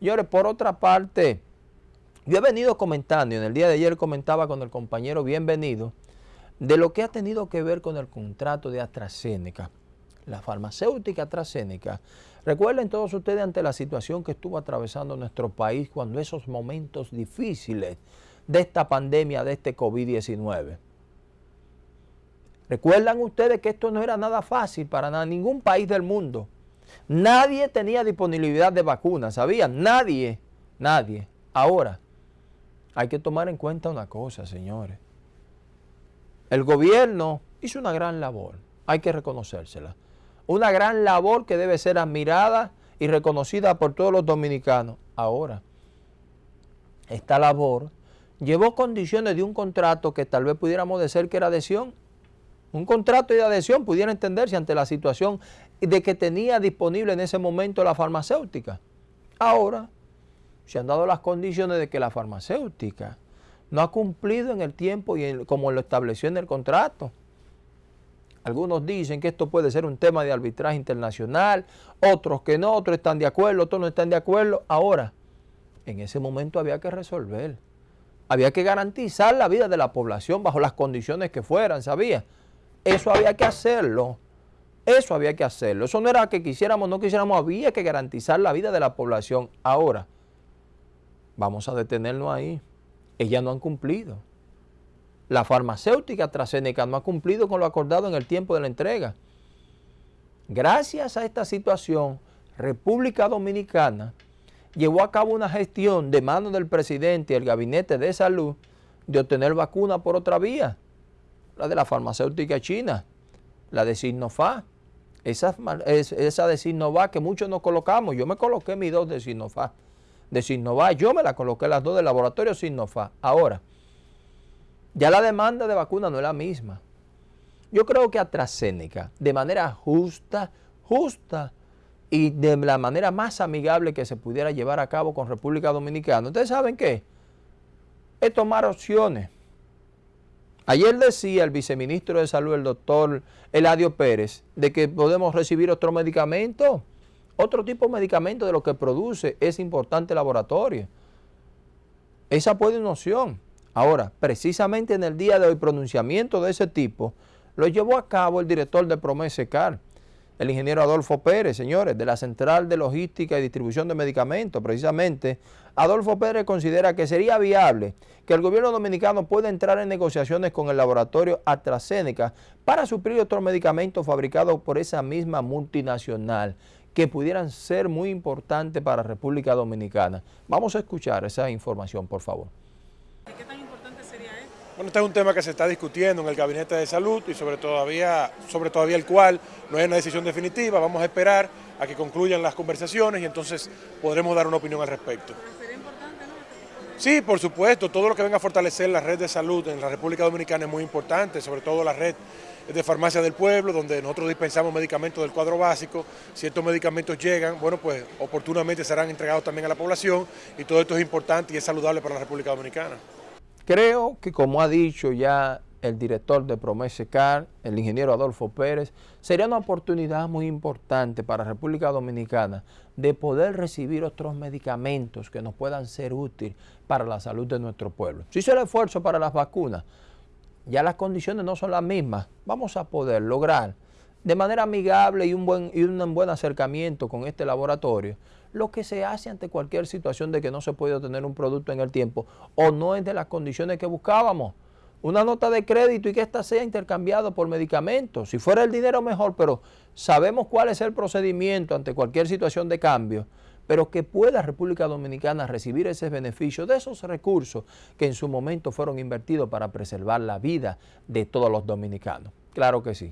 Señores, por otra parte, yo he venido comentando, y en el día de ayer comentaba con el compañero Bienvenido, de lo que ha tenido que ver con el contrato de AstraZeneca, la farmacéutica AstraZeneca. Recuerden todos ustedes ante la situación que estuvo atravesando nuestro país cuando esos momentos difíciles de esta pandemia, de este COVID-19. Recuerdan ustedes que esto no era nada fácil para ningún país del mundo. Nadie tenía disponibilidad de vacunas, ¿sabían? Nadie, nadie. Ahora, hay que tomar en cuenta una cosa, señores. El gobierno hizo una gran labor, hay que reconocérsela. Una gran labor que debe ser admirada y reconocida por todos los dominicanos. Ahora, esta labor llevó condiciones de un contrato que tal vez pudiéramos decir que era adhesión. Un contrato de adhesión pudiera entenderse ante la situación de que tenía disponible en ese momento la farmacéutica. Ahora se han dado las condiciones de que la farmacéutica no ha cumplido en el tiempo y como lo estableció en el contrato. Algunos dicen que esto puede ser un tema de arbitraje internacional, otros que no, otros están de acuerdo, otros no están de acuerdo. Ahora, en ese momento había que resolver. Había que garantizar la vida de la población bajo las condiciones que fueran, ¿sabía? Eso había que hacerlo. Eso había que hacerlo. Eso no era que quisiéramos no quisiéramos, había que garantizar la vida de la población. Ahora, vamos a detenernos ahí. Ellas no han cumplido. La farmacéutica AstraZeneca no ha cumplido con lo acordado en el tiempo de la entrega. Gracias a esta situación, República Dominicana llevó a cabo una gestión de mano del presidente y el gabinete de salud de obtener vacuna por otra vía, la de la farmacéutica china, la de Sinofá. Esa, esa de Sinova que muchos nos colocamos. Yo me coloqué mis dos de Sinofá. De Sinova, yo me la coloqué las dos del laboratorio Sinofá. Ahora, ya la demanda de vacuna no es la misma. Yo creo que AstraZeneca, de manera justa, justa y de la manera más amigable que se pudiera llevar a cabo con República Dominicana. ¿Ustedes saben qué? Es tomar opciones. Ayer decía el viceministro de Salud, el doctor Eladio Pérez, de que podemos recibir otro medicamento, otro tipo de medicamento de lo que produce ese importante laboratorio. Esa puede ser una opción. Ahora, precisamente en el día de hoy, pronunciamiento de ese tipo, lo llevó a cabo el director de Promesecar, el ingeniero Adolfo Pérez, señores, de la Central de Logística y Distribución de Medicamentos, precisamente, Adolfo Pérez considera que sería viable que el gobierno dominicano pueda entrar en negociaciones con el laboratorio AstraZeneca para suplir otros medicamentos fabricados por esa misma multinacional que pudieran ser muy importantes para República Dominicana. Vamos a escuchar esa información, por favor. Bueno, este es un tema que se está discutiendo en el Gabinete de Salud y sobre todavía, sobre todavía el cual no hay una decisión definitiva. Vamos a esperar a que concluyan las conversaciones y entonces podremos dar una opinión al respecto. Sí, por supuesto, todo lo que venga a fortalecer la red de salud en la República Dominicana es muy importante, sobre todo la red de farmacia del pueblo, donde nosotros dispensamos medicamentos del cuadro básico. Si estos medicamentos llegan, bueno, pues oportunamente serán entregados también a la población y todo esto es importante y es saludable para la República Dominicana. Creo que como ha dicho ya el director de Promesecar, el ingeniero Adolfo Pérez, sería una oportunidad muy importante para República Dominicana de poder recibir otros medicamentos que nos puedan ser útiles para la salud de nuestro pueblo. Si hizo el esfuerzo para las vacunas, ya las condiciones no son las mismas, vamos a poder lograr de manera amigable y un buen, y un buen acercamiento con este laboratorio, lo que se hace ante cualquier situación de que no se puede obtener un producto en el tiempo o no es de las condiciones que buscábamos. Una nota de crédito y que ésta sea intercambiado por medicamentos. Si fuera el dinero mejor, pero sabemos cuál es el procedimiento ante cualquier situación de cambio, pero que pueda República Dominicana recibir ese beneficio de esos recursos que en su momento fueron invertidos para preservar la vida de todos los dominicanos. Claro que sí.